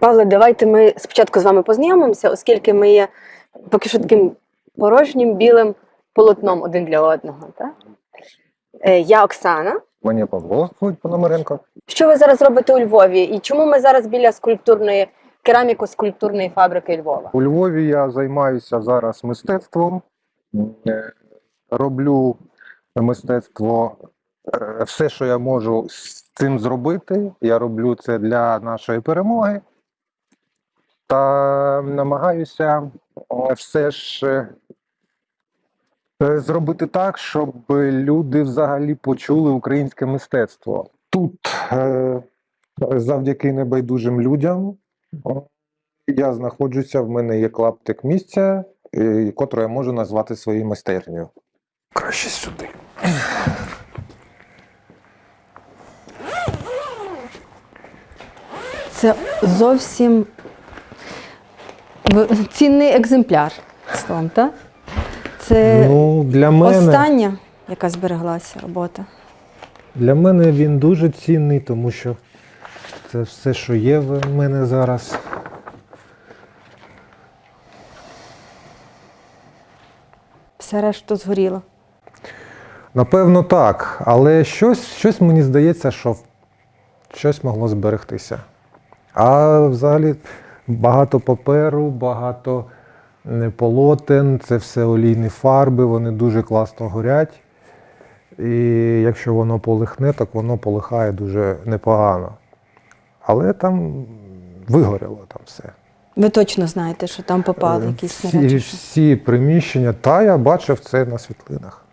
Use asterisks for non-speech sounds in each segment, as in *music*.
Павле, давайте ми спочатку з вами познайомимося, оскільки ми є поки що таким порожнім білим полотном один для одного. Так? Е, Я Оксана. Мені Павло Пономаренко. Що ви зараз робите у Львові? І чому ми зараз біля скульптурної кераміко-скульптурної фабрики Львова? У Львові я займаюся зараз мистецтвом. Е, Роблю мистецтво е, все, що я можу з цим зробити. Я роблю це для нашої перемоги. Та намагаюся е, все ж е, е, зробити так, щоб люди взагалі почули українське мистецтво. Тут завдяки небайдужим людям я знаходжуся, в мене є клаптик місця, котре я можу назвати своєю майстернею. Краще сюди. Це зовсім цінний екземпляр. Словом, так? Це Ну, для мене, остання, яка збереглася робота. для мене він дуже цінний, тому що це все, що є в мене зараз. Все решта згоріло. Напевно, так. Але щось, щось мені здається, що щось могло зберегтися. А взагалі багато паперу, багато е, полотен, це все олійні фарби, вони дуже класно горять. І якщо воно полихне, так воно полихає дуже непогано. Але там вигоріло там все. Ви точно знаєте, що там попали Е, якісь всі, снаряди. всі приміщення, та я бачив це на світлинах.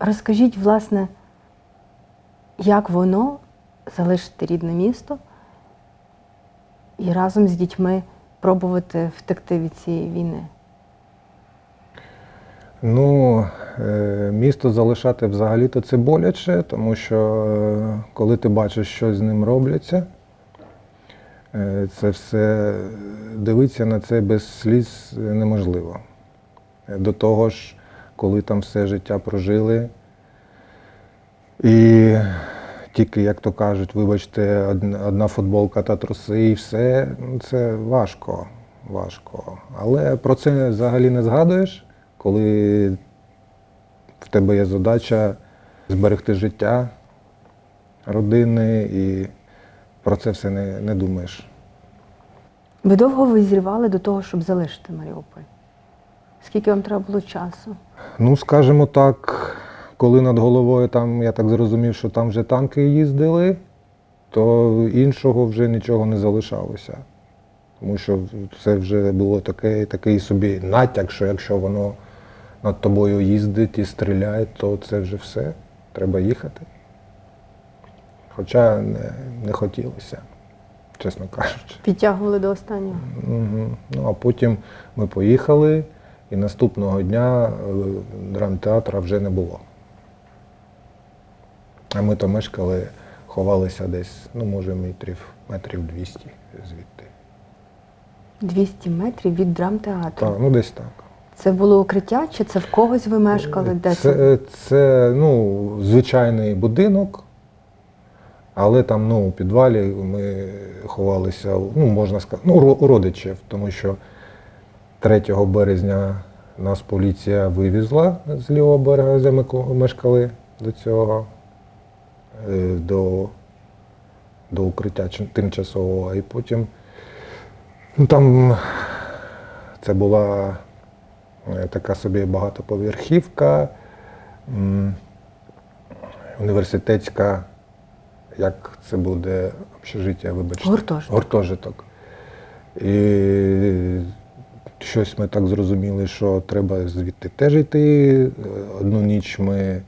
Розкажіть, власне, як воно залишити рідне місто і разом з дітьми пробувати втекти від цієї війни? Ну, е, місто залишати взагалі-то це боляче, тому що е, коли ти бачиш, що з ним робляться, е, це все дивитися на це без сліз неможливо. До того ж, коли там все життя прожили, і тільки, як то кажуть, вибачте, одна, футболка та труси і все, ну, це важко, важко. Але про це взагалі не згадуєш, коли в тебе є задача зберегти життя родини і про це все не, не думаєш. Ви довго визрівали до того, щоб залишити Маріуполь? Скільки вам треба було часу? Ну, скажімо так, коли над головою там, я так зрозумів, що там вже танки їздили, то іншого вже нічого не залишалося. Тому що це вже було таке, такий собі натяк, що якщо воно над тобою їздить і стріляє, то це вже все. Треба їхати. Хоча не, не хотілося, чесно кажучи. Підтягували до останнього. Угу. Ну, а потім ми поїхали, і наступного дня е, драмтеатра вже не було. А ми то мешкали, ховалися десь, ну, може, метрів, метрів 200 звідти. 200 метрів від драмтеатру. Так, ну десь так. Це було укриття, чи це в когось ви мешкали? Де це? Це, це ну, звичайний будинок, але там ну, у підвалі ми ховалися, ну, можна сказати, ну, у родичів, тому що 3 березня нас поліція вивезла з лівого берега, де ми мешкали до цього, до, до укриття тимчасового, і потім ну, там це була е, така собі багатоповерхівка, університетська, як це буде общежиття, вибачте. Гуртожиток. Гуртожиток. І щось ми так зрозуміли, що треба звідти теж йти. Одну ніч ми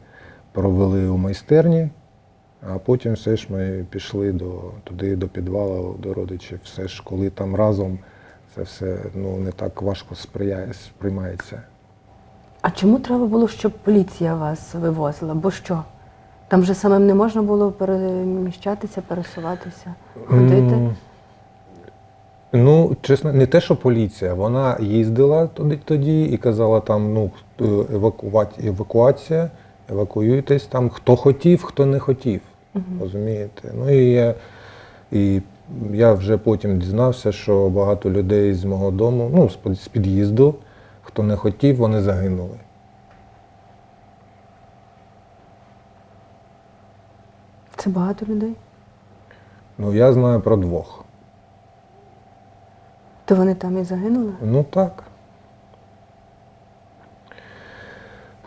провели у майстерні, а потім все ж ми пішли до, туди, до підвалу, до родичів. Все ж, коли там разом це все ну, не так важко сприяє, сприймається. А чому треба було, щоб поліція вас вивозила? Бо що? Там же самим не можна було переміщатися, пересуватися, ходити? М, Ну, чесно, не те, що поліція. Вона їздила тоді, тоді і казала там, ну, евакувати, евакуація, евакуюйтесь там, хто хотів, хто не хотів. Розумієте? Ну і, я- і Я вже потім дізнався, що багато людей з мого дому, ну, з з під'їзду, хто не хотів, вони загинули. Це багато людей. Ну, я знаю про двох. То вони там і загинули? Ну так.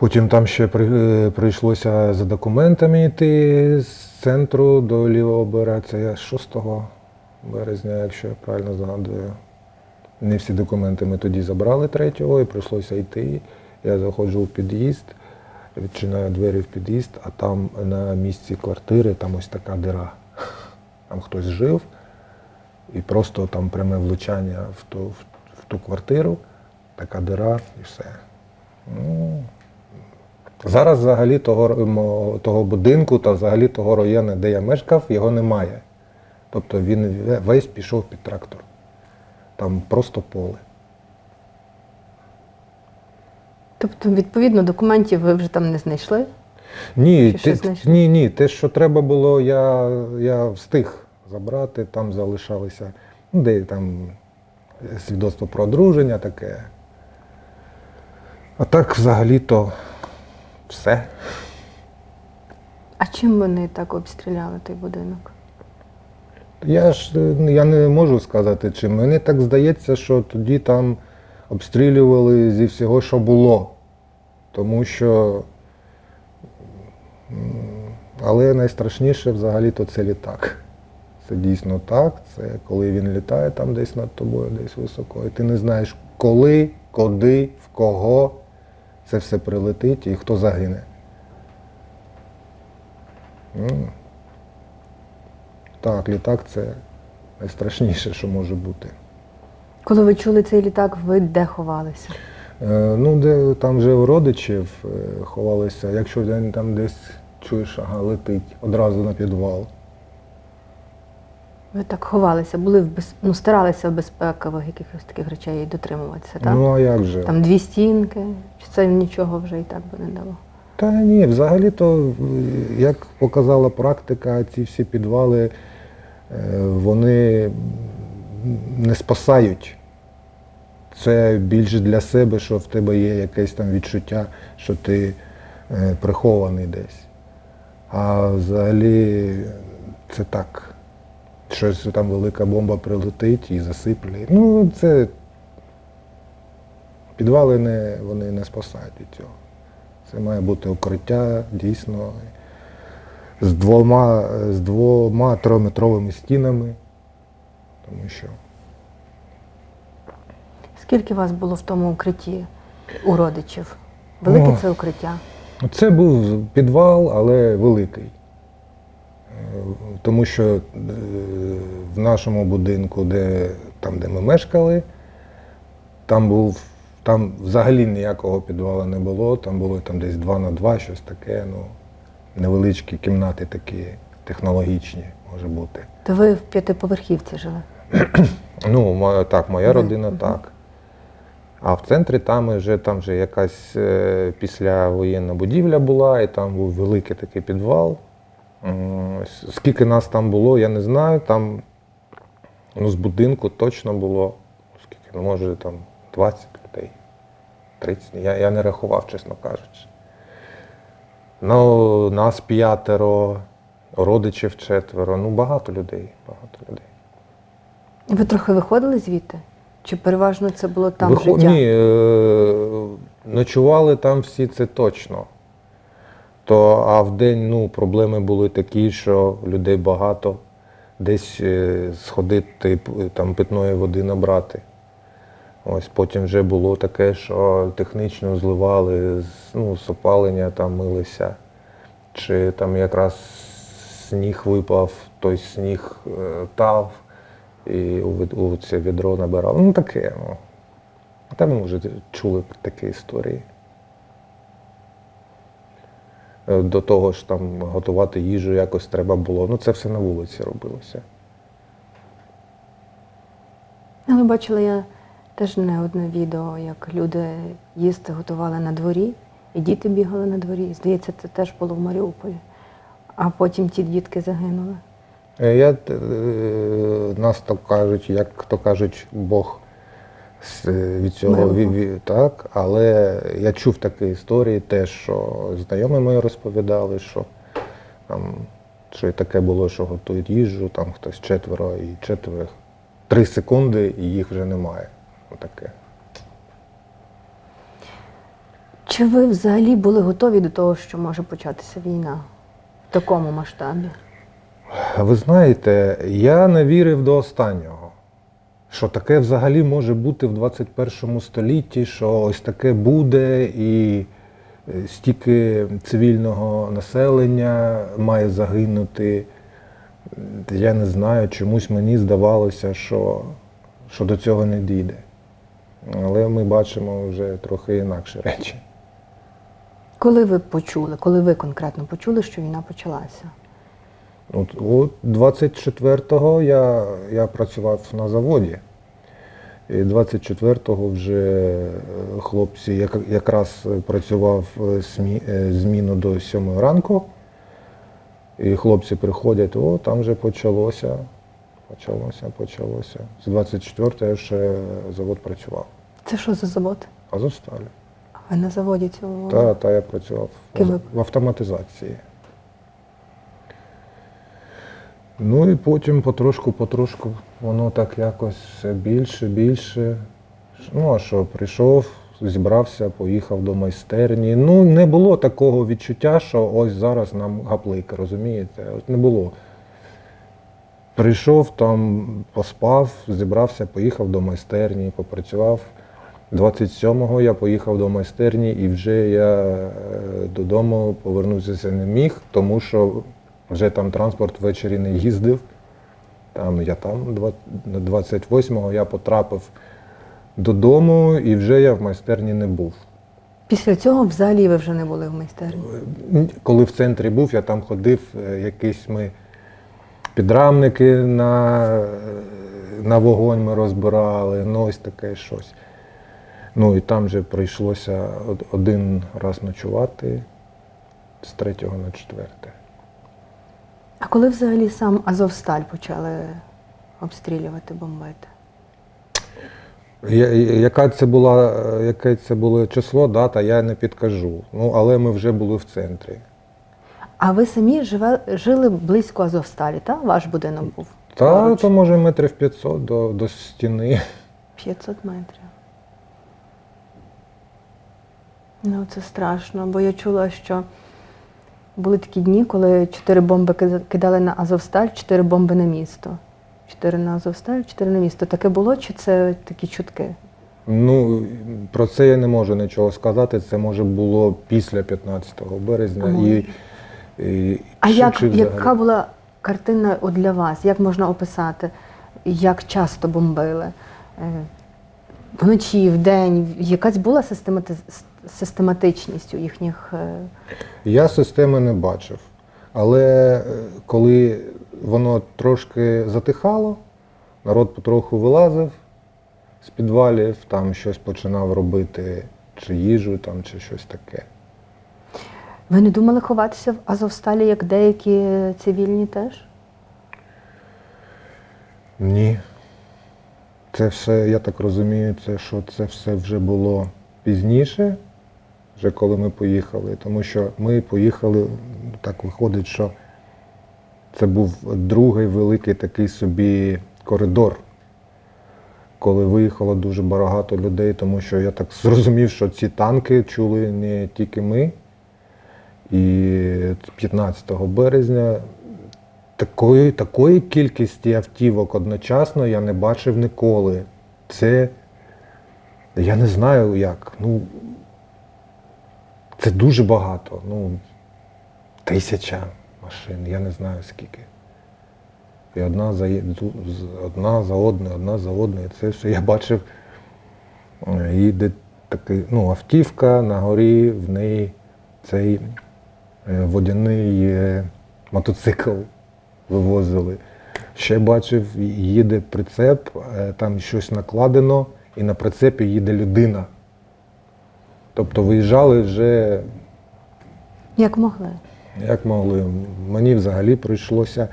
Потім там ще е, прийшлося за документами йти з центру до лівого берега. Це я 6 березня, якщо я правильно згадую. Не всі документи ми тоді забрали 3-го і прийшлося йти. Я заходжу в під'їзд, відчиняю двері в під'їзд, а там на місці квартири там ось така дира. Там хтось жив, і просто там пряме влучання в ту, в, в ту квартиру, така дира і все. Ну, зараз взагалі того, того будинку та взагалі того району, де я мешкав, його немає. Тобто він весь пішов під трактор. Там просто поле. Тобто, відповідно, документів ви вже там не знайшли? Ні, ти, знайшли? ні, ні, те, що треба було, я, я встиг забрати, там залишалися, ну, де там свідоцтво про одруження таке. А так взагалі-то все. А чим вони так обстріляли той будинок? Я ж е, я не можу сказати, чи мені так здається, що тоді там обстрілювали зі всього, що було. Тому що. Але найстрашніше взагалі-то це літак. Це дійсно так. Це коли він літає там десь над тобою, десь високо, і ти не знаєш, коли, куди, в кого це все прилетить і хто загине. Так, літак це найстрашніше, що може бути. Коли ви чули цей літак, ви де ховалися? Е, ну, де там вже у родичів е, ховалися, якщо там десь чуєш, ага, летить, одразу на підвал. Ви так ховалися, були в без... ну, старалися в безпекових якихось таких речей дотримуватися, так? Ну а як же? Там дві стінки, чи це нічого вже і так би не дало? Та ні, взагалі-то, як показала практика, ці всі підвали, е, вони не спасають. Це більше для себе, що в тебе є якесь там відчуття, що ти е, прихований десь. А взагалі це так. Щось там велика бомба прилетить і засипле. Ну, це підвали не, вони не спасають від цього. Це має бути укриття дійсно з двома, з двома трьохметровими стінами. Тому що Скільки вас було в тому укритті у родичів? Велике О. це укриття? це був підвал, але великий. Тому що е, в нашому будинку, де, там, де ми мешкали, там був. Там взагалі ніякого підвалу не було, там було там десь 2 на 2, щось таке, ну, невеличкі кімнати такі технологічні, може бути. То ви в п'ятиповерхівці жили? *clears throat* Ну, так, моя родина так. А в центрі там вже, там вже якась е, післявоєнна будівля була, і там був великий такий підвал. С- Скільки нас там було, я не знаю. Там ну, з будинку точно було, скільки, ну, може, там 20 людей, 30. Я, я не рахував, чесно кажучи. Ну, нас п'ятеро, родичів четверо. Ну, багато людей, багато людей. Ви трохи виходили звідти? Чи переважно це було там Вихо- життя? Ні, е, ночували там всі це точно. То, а в день ну, проблеми були такі, що людей багато, десь е, сходити там питної води набрати. Ось потім вже було таке, що технічно зливали, ну, з опалення там милися. Чи там якраз сніг випав, той сніг е, тав, і у, це відро набирали. Ну таке. Ну. Та ми вже чули такі історії. Е, До того ж там готувати їжу якось треба було. Ну це все на вулиці робилося. Але бачила я теж не одне відео, як люди їсти готували на дворі, і діти бігали на дворі. Здається, це теж було в Маріуполі. А потім ті дітки загинули. Е, Я, е, нас так кажуть, як то кажуть, Бог від цього Милого. ві- ві- так, але я чув такі історії, теж, що знайомі мої розповідали, що там, що і таке було, що готують їжу, там хтось четверо і четверо. Три секунди і їх вже немає. Отаке. Чи ви взагалі були готові до того, що може початися війна в такому масштабі? Ви знаєте, я не вірив до останнього, що таке взагалі може бути в 21 столітті, що ось таке буде, і е, стільки цивільного населення має загинути. Я не знаю, чомусь мені здавалося, що, що до цього не дійде. Але ми бачимо вже трохи інакші речі. Коли ви почули, коли ви конкретно почули, що війна почалася? От, от 24-го я, я працював на заводі. І 24-го вже е, хлопці як, якраз працював е, смі, е, зміну до 7 ранку. І хлопці приходять, о, там вже почалося. Почалося, почалося. З 24-го я ще завод працював. Це що за завод? Азовсталі. А на заводі цього? Та, та я працював Ким в автоматизації. Ну і потім потрошку-потрошку воно так якось більше, більше. Ну, а що, прийшов, зібрався, поїхав до майстерні. Ну, не було такого відчуття, що ось зараз нам гаплик, розумієте? От не було. Прийшов там, поспав, зібрався, поїхав до майстерні, попрацював. 27-го я поїхав до майстерні і вже я е, додому повернутися не міг, тому що вже там транспорт ввечері не їздив. Там я там 28-го я потрапив додому і вже я в майстерні не був. Після цього взагалі ви вже не були в майстерні. Коли в центрі був, я там ходив, е, якісь ми підрамники на, е, на вогонь ми розбирали, ну ось таке щось. Ну і там же прийшлося один раз ночувати з третього на четверте. А коли взагалі сам Азовсталь почали обстрілювати, бомбити? Я- Яка це була, яке це було число, дата, я не підкажу. Ну, але ми вже були в центрі. А ви самі живе, жили близько Азовсталі, так? Ваш будинок був? Та Поруч? то може метрів 500 до, до стіни. 500 метрів. Ну, це страшно, бо я чула, що були такі дні, коли чотири бомби кидали на Азовсталь, чотири бомби на місто. Чотири на Азовсталь, чотири на місто. Таке було, чи це такі чутки? Ну, про це я не можу нічого сказати. Це може було після 15 березня. Ага. І, і, А чи- як, чи яка була картина от для вас? Як можна описати? Як часто бомбили? Е, Вночі, вдень? Якась була системати... систематичність у їхніх. е, Я системи не бачив. Але е, коли воно трошки затихало, народ потроху вилазив з підвалів, там щось починав робити, чи їжу, там, чи щось таке. Ви не думали ховатися в Азовсталі, як деякі цивільні теж? Ні. Це все, я так розумію, це, що це все вже було пізніше, вже коли ми поїхали. Тому що ми поїхали, так виходить, що це був другий великий такий собі коридор, коли виїхало дуже багато людей, тому що я так зрозумів, що ці танки чули не тільки ми. І 15 березня Такої, такої кількості автівок одночасно я не бачив ніколи. Це я не знаю як. Ну, це дуже багато. Ну, тисяча машин, я не знаю скільки. І одна за, одна за одною, одна за одною. Це все я бачив. е, Їде такий, ну, автівка на горі, в неї цей е, водяний е, мотоцикл вивозили. Ще бачив, їде прицеп, е, там щось накладено, і на прицепі їде людина. Тобто виїжджали вже Як могли? як могли. Мені взагалі прийшлося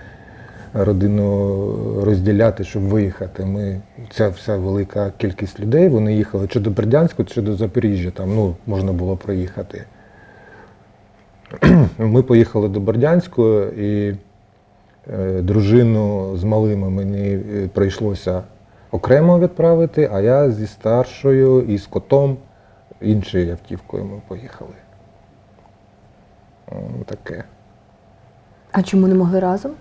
родину розділяти, щоб виїхати. Ми, ця вся велика кількість людей, вони їхали чи до Бердянську, чи до Запоріжжя, там ну, можна було проїхати. Ми поїхали до Бердянську і е, дружину з малими мені е, прийшлося окремо відправити, а я зі старшою і з котом іншою автівкою ми поїхали. Таке. А чому не могли разом?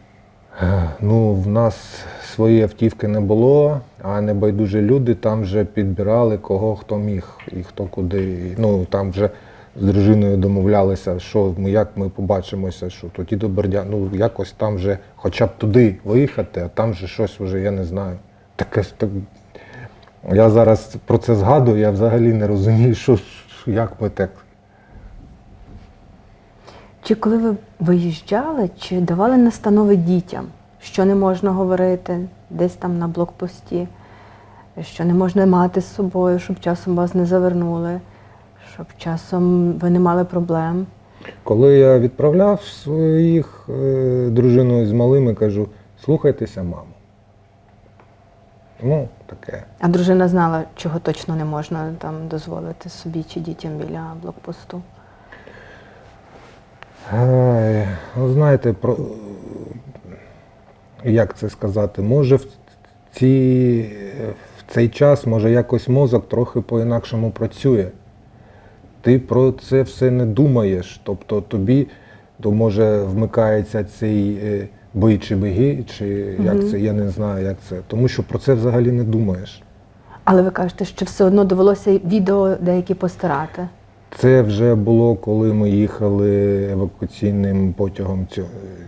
Ну, в нас своєї автівки не було, а небайдужі люди там вже підбирали кого хто міг і хто куди. Ну там вже з дружиною домовлялися, що ми як ми побачимося, що тоді до Бердя. Ну якось там вже хоча б туди виїхати, а там вже щось вже я не знаю. Таке так. Я зараз про це згадую, я взагалі не розумію, що, як ми так. Чи коли ви виїжджали, чи давали настанови дітям, що не можна говорити десь там на блокпості, що не можна мати з собою, щоб часом вас не завернули, щоб часом ви не мали проблем? Коли я відправляв своїх е, дружину з малими, кажу, слухайтеся маму. Ну, таке. А дружина знала, чого точно не можна там дозволити собі чи дітям біля блокпосту. Ай, ну, знаєте, про, як це сказати, може в, ці, в цей час може якось мозок трохи по-інакшому працює. Ти про це все не думаєш. Тобто тобі то може вмикається цей бий чи беги, чи як це, я не знаю, як це. Тому що про це взагалі не думаєш. Але ви кажете, що все одно довелося відео деякі постирати. Це вже було, коли ми їхали евакуаційним потягом,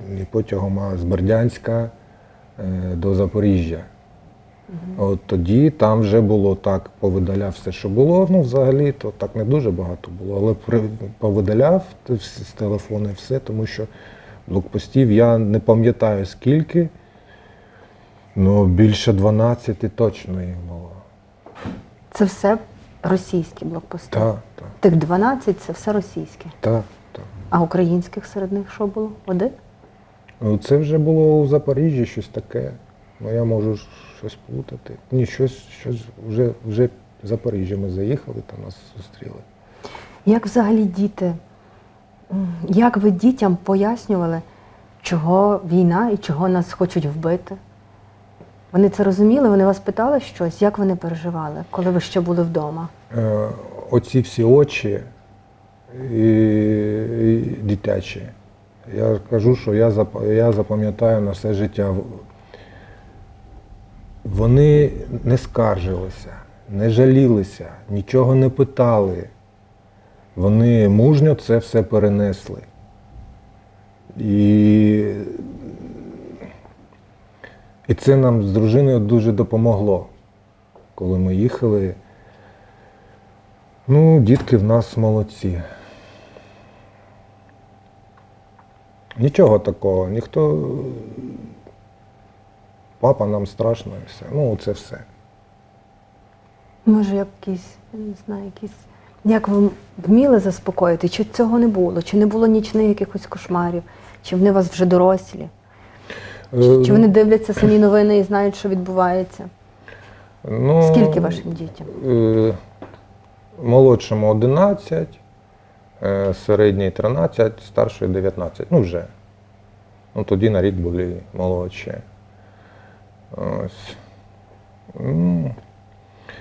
не потягом, а з Бердянська е, до Запоріжжя. От тоді там вже було так, повидаляв все, що було. Ну, взагалі, то так не дуже багато було, але повидаляв з телефону все, тому що блокпостів я не пам'ятаю скільки, ну більше 12 точно їх було. Це все російські блокпости. Так, так, Тих 12 це все російське. так, так. А українських серед них що було? Один? Ну, це вже було у Запоріжжі щось таке. Ну, я можу щось плутати. Ні, щось, щось вже, вже в Запоріжжя ми заїхали, там нас зустріли. Як взагалі діти? Як ви дітям пояснювали, чого війна і чого нас хочуть вбити? Вони це розуміли, вони вас питали щось, як вони переживали, коли ви ще були вдома? Е, оці всі очі і, і дитячі. Я кажу, що я, я запам'ятаю на все життя. Вони не скаржилися, не жалілися, нічого не питали. Вони мужньо це все перенесли. І, і це нам з дружиною дуже допомогло, коли ми їхали. Ну, дітки в нас молодці. Нічого такого, ніхто. Папа нам страшно і все. Ну, це все. Може, якісь, я не знаю, якісь. Як ви вміли заспокоїти? Чи цього не було? Чи не було нічних якихось кошмарів? Чи вони у вас вже дорослі? Чи, чи вони дивляться самі новини і знають, що відбувається? ну, Скільки вашим дітям? Е, молодшому 11, е, середній 13, старший 19. Ну вже. Ну тоді на рік були молодші. Ось. Ну,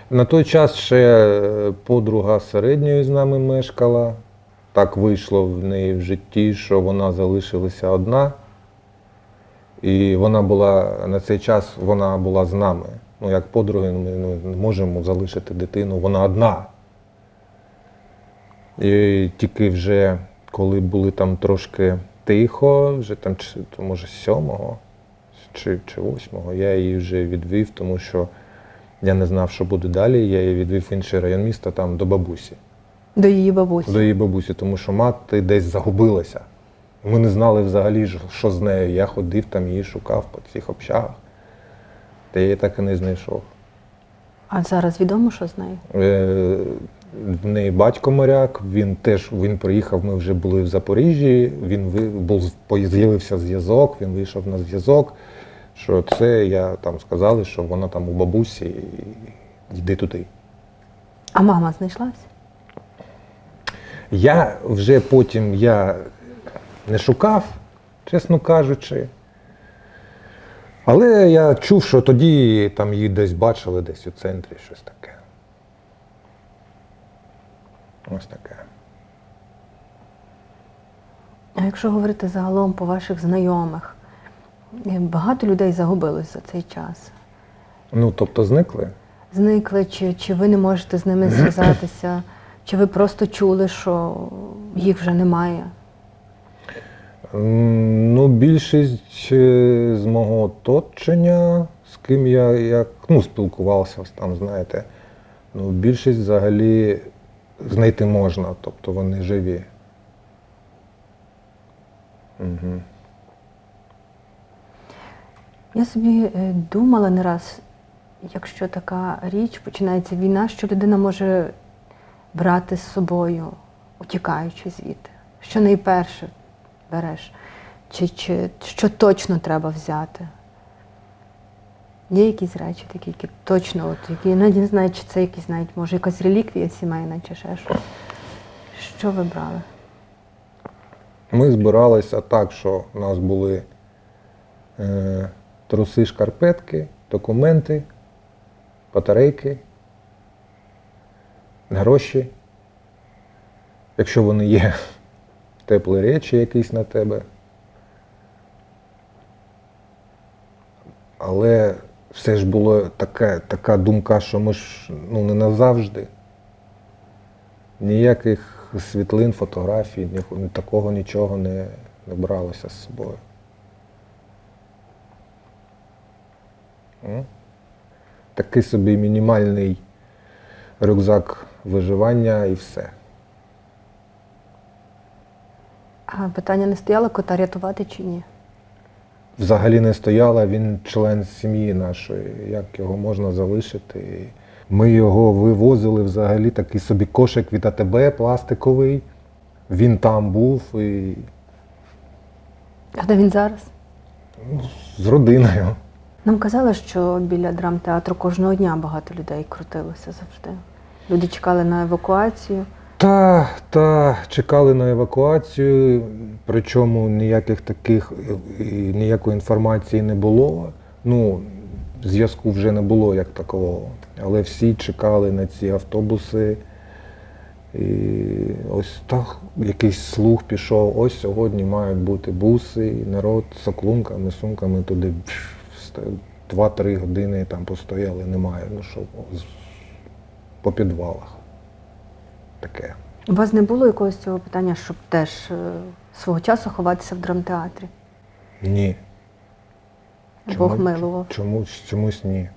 На той час ще е, подруга середньої з нами мешкала. Так вийшло в неї в житті, що вона залишилася одна. І вона була на цей час вона була з нами. Ну, як подруги, ми не можемо залишити дитину, вона одна. І тільки вже коли були там трошки тихо, вже там, чи, може, сьомого чи восьмого, я її вже відвів, тому що я не знав, що буде далі. Я її відвів в інший район міста, там до бабусі. До її бабусі? До її бабусі, тому що мати десь загубилася. Ми не знали взагалі, що з нею. Я ходив там, її шукав по цих общагах. Та я її так і не знайшов. А зараз відомо, що з нею? Е, В неї батько моряк, він теж він приїхав, ми вже були в Запоріжжі, він був, з'явився зв'язок, він вийшов на зв'язок. Що це я там сказали, що вона там у бабусі, і йди туди. А мама знайшлась? Я вже потім я не шукав, чесно кажучи. Але я чув, що тоді там її десь бачили, десь у центрі щось таке. Ось таке. А якщо говорити загалом по ваших знайомих, багато людей загубилось за цей час. Ну, тобто зникли. Зникли, чи, чи ви не можете з ними зв'язатися, *clears throat* чи ви просто чули, що їх вже немає? Ну, більшість е, з мого оточення, з ким я як, ну, спілкувався, там, знаєте, ну, більшість взагалі знайти можна, тобто вони живі. Угу. Я собі е, думала не раз, якщо така річ починається війна, що людина може брати з собою, утікаючи звідти. Що найперше береш, чи, чи що точно треба взяти. Є якісь речі такі, які точно, от, які навіть не знаю, чи це якісь навіть, може, якась реліквія сімейна, чи ще щось. Що ви брали? Ми збиралися так, що у нас були е, труси, шкарпетки, документи, батарейки, гроші. Якщо вони є, *laughs* теплі речі якісь на тебе. Але все ж було таке, така думка, що ми ж ну, не назавжди. Ніяких світлин, фотографій, ні- такого нічого не, не бралося з собою. Такий собі мінімальний рюкзак виживання і все. А питання не стояло кота рятувати чи ні? Взагалі не стояла, він член сім'ї нашої, як його можна залишити. Ми його вивозили взагалі такий собі кошик від АТБ пластиковий. Він там був і А де він зараз? з родиною. Нам казали, що біля драмтеатру кожного дня багато людей крутилося завжди. Люди чекали на евакуацію. Та, та чекали на евакуацію, причому ніяких таких е, ніякої інформації не було. Ну, зв'язку вже не було як такого. Але всі чекали на ці автобуси. І ось так якийсь слух пішов. Ось сьогодні мають бути буси, і народ з оклунками, сумками туди пш, ста- два-три години там постояли, немає. Ну що, по підвалах. Таке. У вас не було якогось цього питання, щоб теж е, свого часу ховатися в драмтеатрі? Ні. Бог милував. Чомусь, чомусь ні.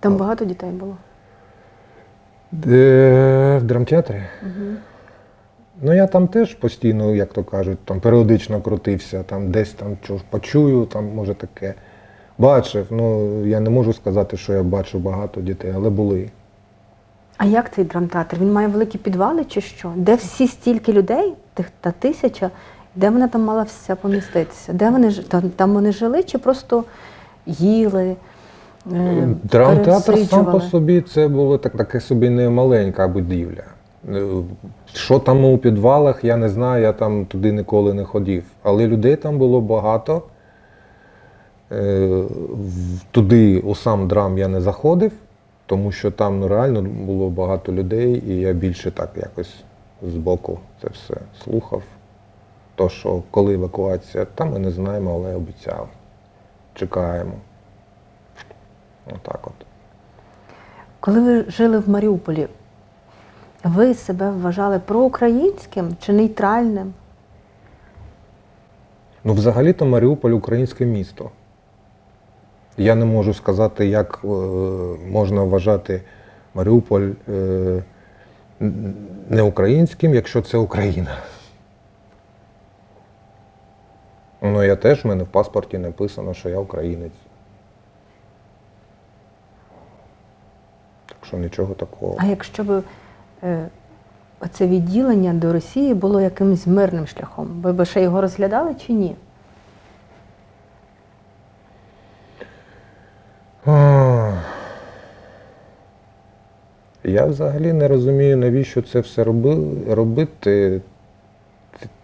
Там багато дітей було. Де, в драмтеатрі? Угу. Ну я там теж постійно, як то кажуть, там періодично крутився, там десь там чого почую, там може таке. Бачив. Ну я не можу сказати, що я бачив багато дітей, але були. А як цей драмтеатр? Він має великі підвали чи що? Де всі стільки людей, тих та тисяча, де вона там мала вся поміститися? Де вони там, там вони жили чи просто їли? е, Драмтеатр сам по собі це було так, таке собі не маленька будівля. Е, Що там у підвалах, я не знаю, я там туди ніколи не ходив. Але людей там було багато. Е, Туди у сам драм я не заходив, тому що там ну, реально було багато людей, і я більше так якось збоку це все слухав. То, що коли евакуація, там ми не знаємо, але обіцяли. Чекаємо. Отак от. Коли ви жили в Маріуполі, ви себе вважали проукраїнським чи нейтральним? Ну, взагалі-то Маріуполь українське місто. Я не можу сказати, як е, можна вважати Маріуполь е, н- не українським, якщо це Україна. Ну, я теж в мене в паспорті написано, що я українець. Так що нічого такого. А якщо б Е, оце відділення до Росії було якимось мирним шляхом. Ви б ще його розглядали чи ні? Я взагалі не розумію, навіщо це все робити.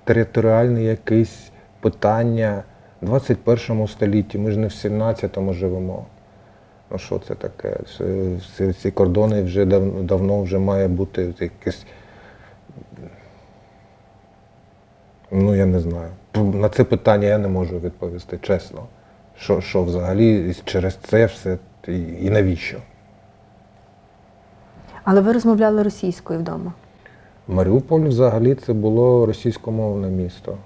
Територіальне якесь питання 21 столітті. Ми ж не в 17 живемо. Ну що це таке? Це- ці кордони вже дав, давно вже має бути якесь. Ну, я не знаю. На це питання я не можу відповісти, чесно. Що, що взагалі через це все і, і навіщо? Але ви розмовляли російською вдома. Маріуполь взагалі це було російськомовне місто.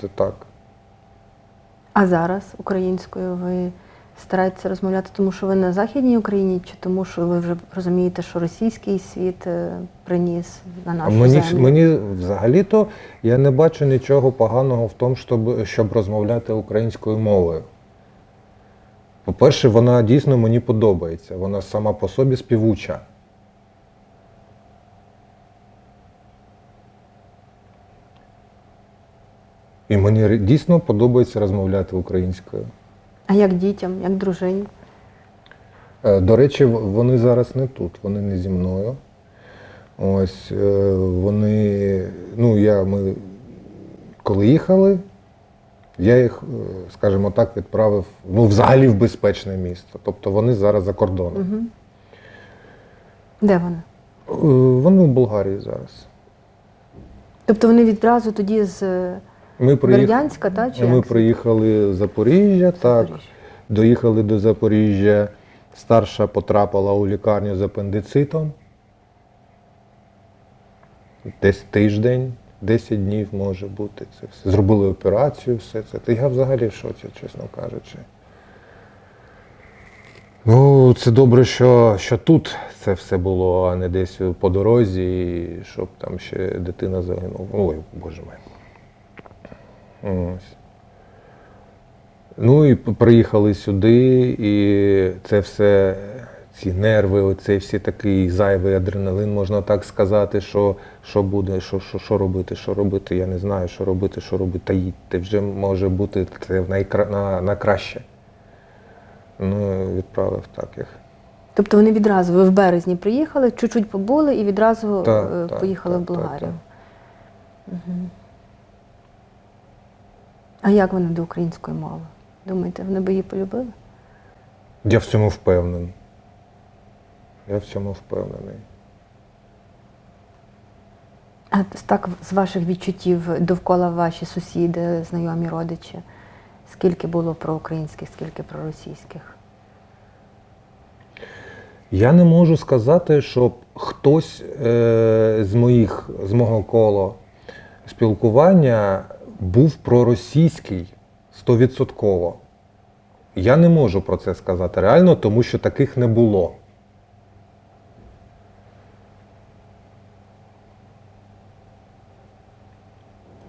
Це так. А зараз українською ви стараєтеся розмовляти, тому що ви на Західній Україні, чи тому, що ви вже розумієте, що російський світ е, приніс на нашу мені, землю? мені взагалі-то я не бачу нічого поганого в тому, щоб, щоб розмовляти українською мовою. По-перше, вона дійсно мені подобається. Вона сама по собі співуча. І мені дійсно подобається розмовляти українською. А як дітям, як дружині? Е, До речі, вони зараз не тут, вони не зі мною. Ось е, вони, ну я ми коли їхали, я їх, е, скажімо так, відправив ну, взагалі в безпечне місто. Тобто вони зараз за кордоном. Угу. Де вони? Вони в Болгарії зараз. Тобто вони відразу тоді з Ми приїхали, Бердянська, та, чи ми як? приїхали з Запоріжжя, так. Запоріжжя? Доїхали до Запоріжжя. Старша потрапила у лікарню з апендицитом. Десь тиждень, 10 днів може бути. Це все. Зробили операцію, все це. Та я взагалі в шоці, чесно кажучи. Ну, це добре, що, що тут це все було, а не десь по дорозі, і щоб там ще дитина загинула. Ой, боже мій. Ось. Ну і приїхали сюди, і це все, ці нерви, оцей всі такий зайвий адреналин, можна так сказати, що, що буде, що, що, що робити, що робити, я не знаю, що робити, що робити. Та їдьте, вже може бути це найкра... на, на краще. Ну, відправив так їх. Тобто вони відразу, ви в березні приїхали, чуть-чуть побули і відразу Так, е, поїхали так, в так, Болгарію. Мгм. А як вони до української мови? Думаєте, вони би її полюбили? Я в цьому впевнений. Я в цьому впевнений. А так, з ваших відчуттів довкола ваші сусіди, знайомі родичі, скільки було проукраїнських, скільки проросійських? Я не можу сказати, щоб хтось е, з моїх з мого кола спілкування був проросійський стовідсотково. Я не можу про це сказати реально, тому що таких не було.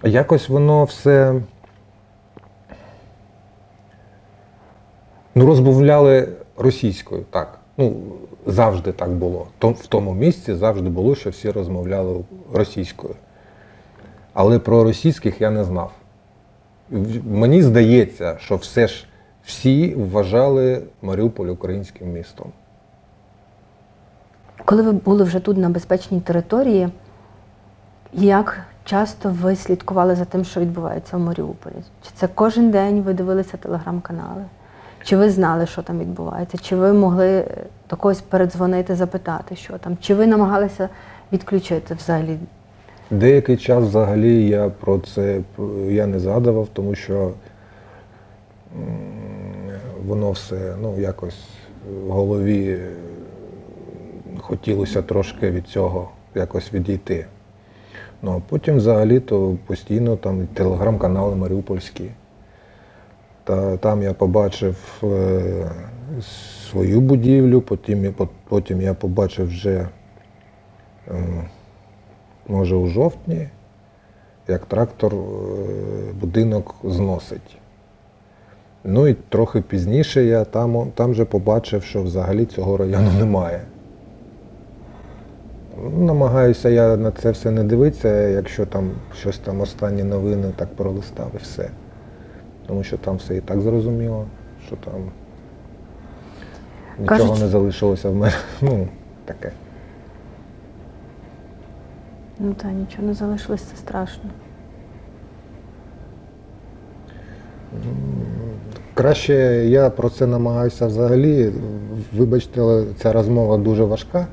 Якось воно все. Ну, розмовляли російською, так. Ну, завжди так було. В тому місці завжди було, що всі розмовляли російською. Але про російських я не знав. Мені здається, що все ж всі вважали Маріуполь українським містом. Коли ви були вже тут на безпечній території, як часто ви слідкували за тим, що відбувається в Маріуполі? Чи це кожен день ви дивилися телеграм-канали? Чи ви знали, що там відбувається? Чи ви могли до когось передзвонити, запитати, що там? Чи ви намагалися відключити взагалі? Деякий час взагалі я про це я не згадував, тому що воно все ну, якось в голові е, хотілося трошки від цього якось відійти. Ну а потім взагалі то постійно там телеграм-канали Маріупольські. Та там я побачив е, свою будівлю, потім, потім я побачив вже. Е, може у жовтні, як трактор е, будинок зносить. Ну і трохи пізніше я там, там же побачив, що взагалі цього району *laughs* немає. Намагаюся я на це все не дивитися, якщо там щось там останні новини так пролистав і все. Тому що там все і так зрозуміло, що там нічого Кажуть- не залишилося в мене. *laughs* Ну, таке. Ну та нічого не залишилось, це страшно. Краще я про це намагаюся взагалі. Вибачте, ця розмова дуже важка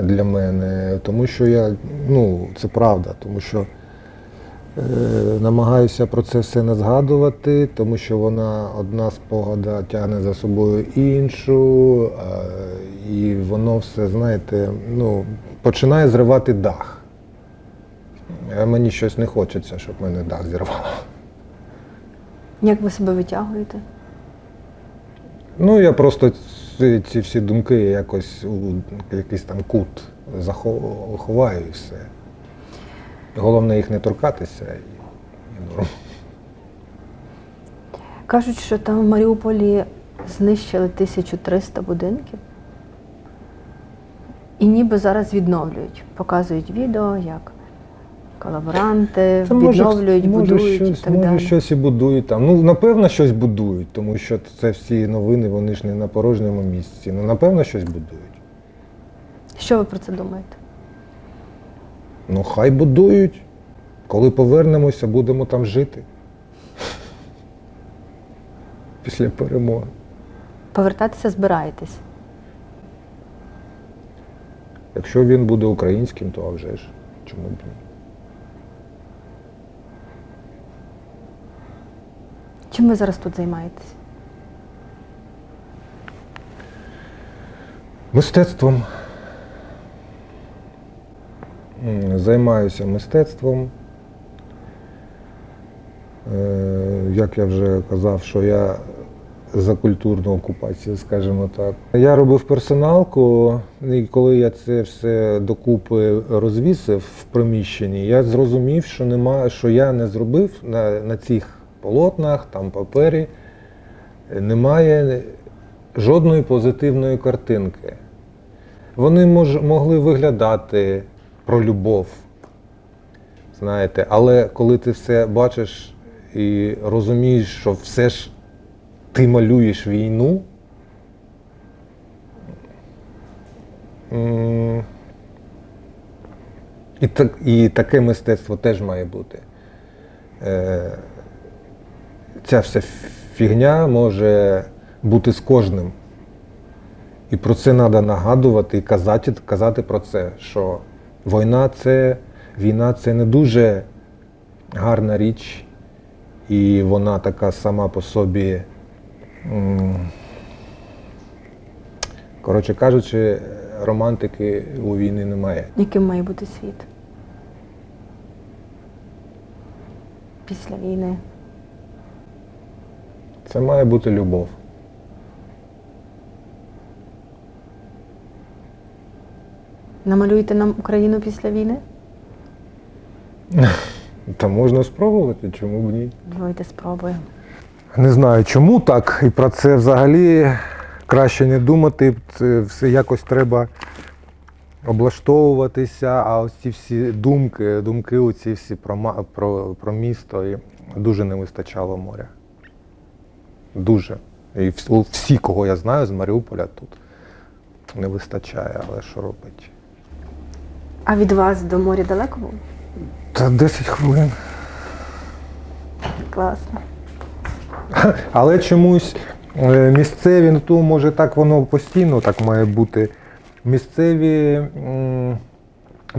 для мене, тому що я, ну, це правда, тому що е, намагаюся про це все не згадувати, тому що вона одна спогада тягне за собою іншу, е, і воно все, знаєте, ну, починає зривати дах. А мені щось не хочеться, щоб мене дах зірвало. Як ви себе витягуєте? Ну, я просто ці, ці всі думки якось у якийсь там кут захо- ховаю і все. Головне їх не торкатися і, і норм. Кажуть, що там в Маріуполі знищили 1300 будинків. І ніби зараз відновлюють. Показують відео, як колаборанти відновлюють, може, будують щось, і так може далі. щось і будують там. Ну, напевно, щось будують, тому що це всі новини, вони ж не на порожньому місці. Ну, напевно, щось будують. Що ви про це думаєте? Ну, хай будують. Коли повернемося, будемо там жити. *laughs* Після перемоги. Повертатися збираєтесь? Якщо він буде українським, то а вже ж. Чому б ні? Чим ви зараз тут займаєтесь? Мистецтвом. Займаюся мистецтвом. Е, Як я вже казав, що я за культурну окупацію, скажімо так. Я робив персоналку, і коли я це все докупи розвісив в приміщенні, я зрозумів, що нема, що я не зробив на, на цих полотнах, там папері, немає жодної позитивної картинки. Вони мож, могли виглядати про любов, знаєте, але коли ти все бачиш і розумієш, що все ж ти малюєш війну, і, так, і таке мистецтво теж має бути. Е, ця вся фігня може бути з кожним. І про це треба нагадувати і казати, казати про це, що війна це, війна це не дуже гарна річ, і вона така сама по собі. Коротше кажучи, романтики у війни немає. Яким має бути світ? Після війни. Це має бути любов. Намалюєте нам Україну після війни? Та можна спробувати, чому б ні? Давайте спробуємо. Не знаю, чому так, і про це взагалі краще не думати. Це все якось треба облаштовуватися, а ось ці всі думки, думки оці всі про, про, про місто, і дуже не вистачало моря. Дуже. І всі, кого я знаю з Маріуполя тут не вистачає, але що робити? А від вас до моря далеко було? Та 10 хвилин. Класно. *laughs* Але чомусь е, місцеві, ну то може так воно постійно так має бути. Місцеві м,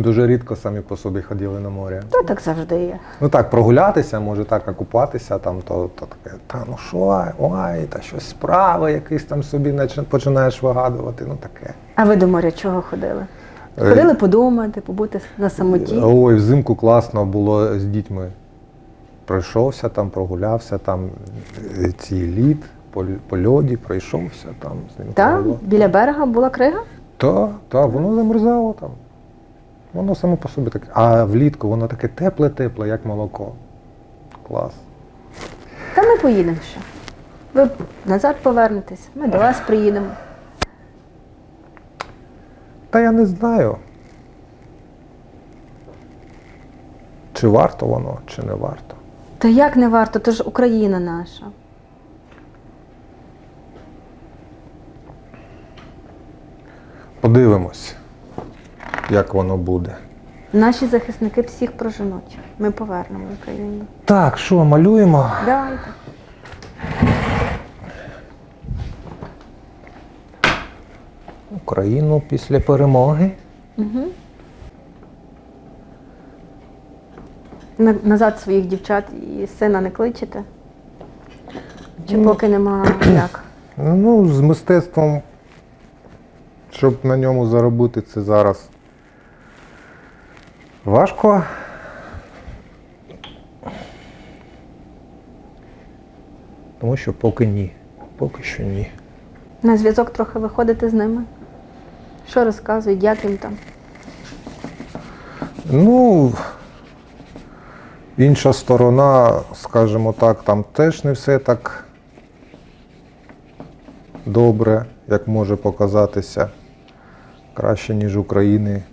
дуже рідко самі по собі ходили на море. Та так завжди є. Ну так, прогулятися, може так, а купатися, там, то, то таке, та ну що, ой, та щось справа, якийсь там собі починаєш вигадувати, ну таке. А ви до моря чого ходили? Е, Ходили подумати, побути на самоті. Ой, взимку класно було з дітьми. Пройшовся там, прогулявся, там е, ці лід, по, по льоді, пройшовся там. З ним Та? провело. Біля берега була крига? Так, так, воно замерзало там. Воно само по собі таке. А влітку воно таке тепле-тепле, як молоко. Клас. Та ми поїдемо ще. Ви назад повернетесь, ми до вас приїдемо. Та я не знаю. Чи варто воно, чи не варто. Та як не варто, то ж Україна наша. Подивимось, як воно буде. Наші захисники всіх проженуть. Ми повернемо Україну. Так, що, малюємо? Давайте. Україну після перемоги. Угу. На, назад своїх дівчат і сина не кличете? Чи Ну. поки нема як? Ну, з мистецтвом, щоб на ньому заробити, це зараз важко. Тому що поки ні. Поки що ні. На зв'язок трохи виходите з ними? Що розказують, як їм там? Ну, інша сторона, скажімо так, там теж не все так добре, як може показатися. Краще, ніж України.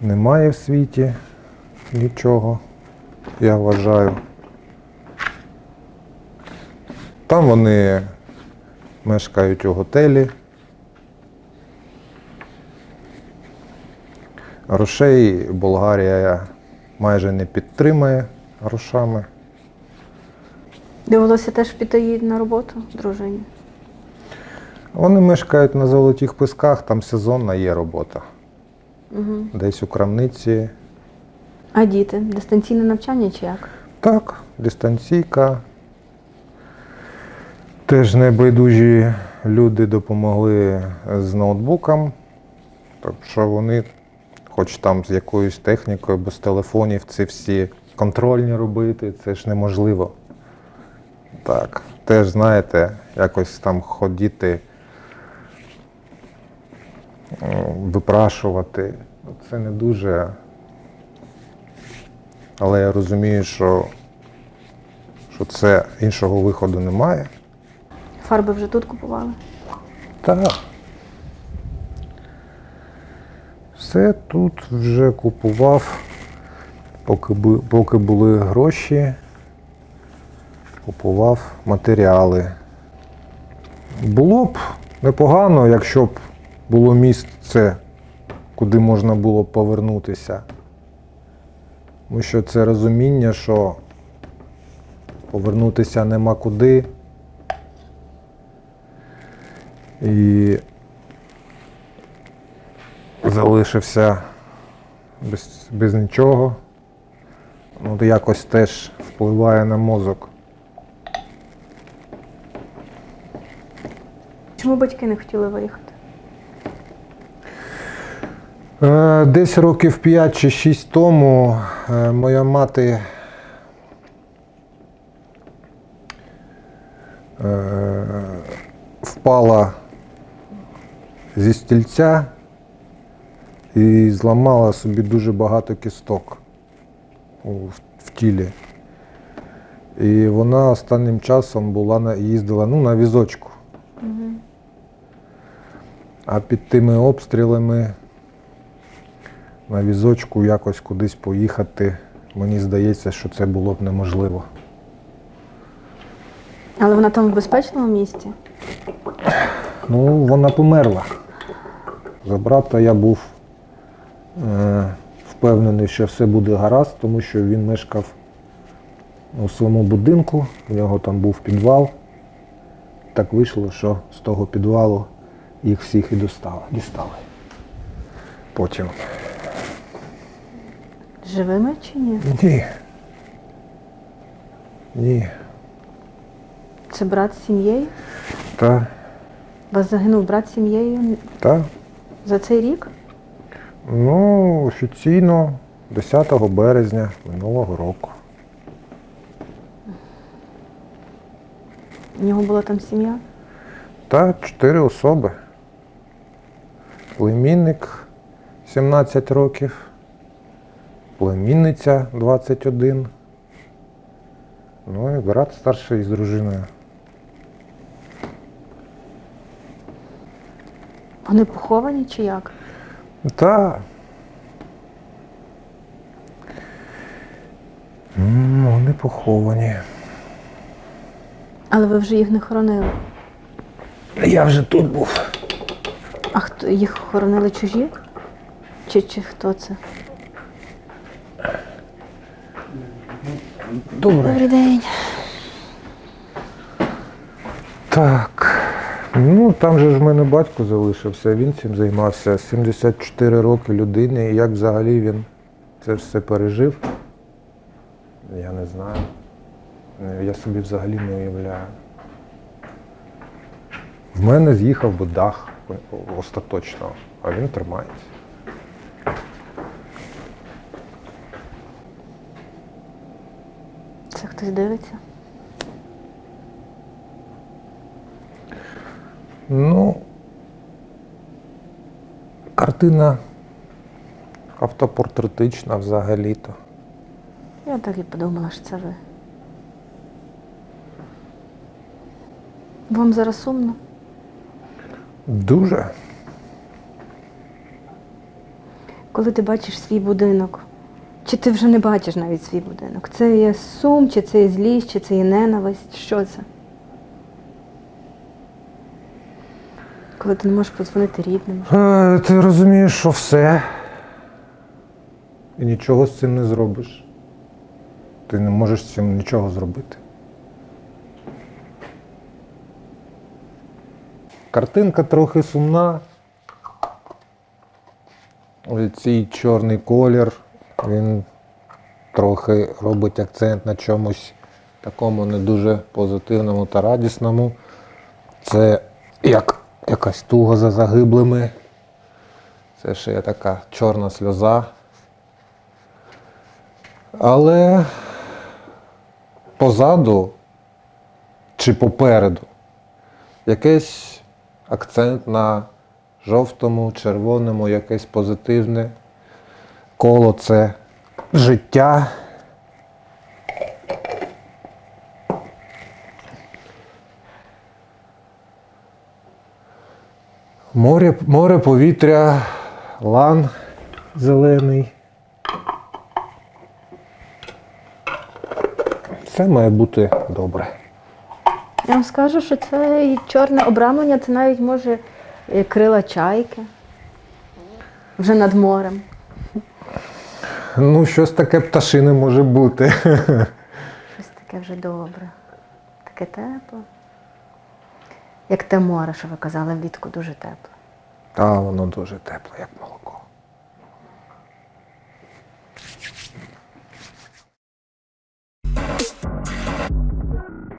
Немає в світі нічого, я вважаю. Там вони мешкають у готелі. Грошей Болгарія майже не підтримує грошами. Довелося теж піти їй на роботу, дружині. Вони мешкають на золотих писках, там сезонна є робота. Угу. Десь у крамниці. А діти? Дистанційне навчання чи як? Так, дистанційка. Теж небайдужі люди допомогли з ноутбуком. Так що вони, хоч там з якоюсь технікою, без телефонів, ці всі контрольні робити, це ж неможливо. Так, теж, знаєте, якось там ходити, випрашувати. Це не дуже. Але я розумію, що, що це іншого виходу немає. Фарби вже тут купували? Так. Все тут вже купував, поки, поки були гроші, купував матеріали. Було б непогано, якщо б було місце, куди можна було повернутися. Тому що це розуміння, що повернутися нема куди. І залишився без, без нічого. Ну, якось теж впливає на мозок. Чому батьки не хотіли виїхати? Е, Десь років 5 чи 6 тому е, моя мати е, впала зі стільця і зламала собі дуже багато кісток в, тілі. І вона останнім часом була на, їздила ну, на візочку. Угу. А під тими обстрілами на візочку якось кудись поїхати, мені здається, що це було б неможливо. Але вона там в безпечному місці? Ну, вона померла. За брата я був е, впевнений, що все буде гаразд, тому що він мешкав у своєму будинку, у нього там був підвал. Так вийшло, що з того підвалу їх всіх і достали, дістали. Потім. Живими чи ні? Ні. Ні. Це брат з сім'єю? Та, У Вас загинув брат з сім'єю та. за цей рік? Ну, офіційно 10 березня минулого року. У нього була там сім'я? Та чотири особи. Племінник 17 років, племінниця 21. Ну і брат старший з дружиною. Вони поховані чи як? Та. М, Вони поховані. Але ви вже їх не хоронили. Я вже тут був. А хто їх хоронили чужі? Чи, чи хто це? Добре. Добрий день. Так. Ну, там же ж в мене батько залишився, він цим займався. 74 роки людини. І як взагалі він це все пережив? Я не знаю. Я собі взагалі не уявляю. В мене з'їхав би дах остаточно, а він тримається. Це хтось дивиться? Ну, картина автопортретична взагалі-то. Я так і подумала, що це ви. Вам зараз сумно? Дуже. Коли ти бачиш свій будинок, чи ти вже не бачиш навіть свій будинок? Це є сум, чи це є злість, чи це є ненависть? Що це? Коли ти не можеш подзвонити рідним. Е, Ти розумієш, що все. І нічого з цим не зробиш. Ти не можеш з цим нічого зробити. Картинка трохи сумна. Ось Цей чорний колір, він трохи робить акцент на чомусь такому не дуже позитивному та радісному. Це як якась туга за загиблими. Це ще є така чорна сльоза. Але позаду чи попереду якийсь акцент на жовтому, червоному, якесь позитивне коло це життя. Море, море, повітря, лан зелений. Все має бути добре. Я вам скажу, що це чорне обрамлення, це навіть може е, крила чайки. Вже над морем. Ну, щось таке пташине може бути. Щось таке вже добре. Таке тепле. Як те море, що ви казали влітку, дуже тепле. Та воно дуже тепле, як молоко.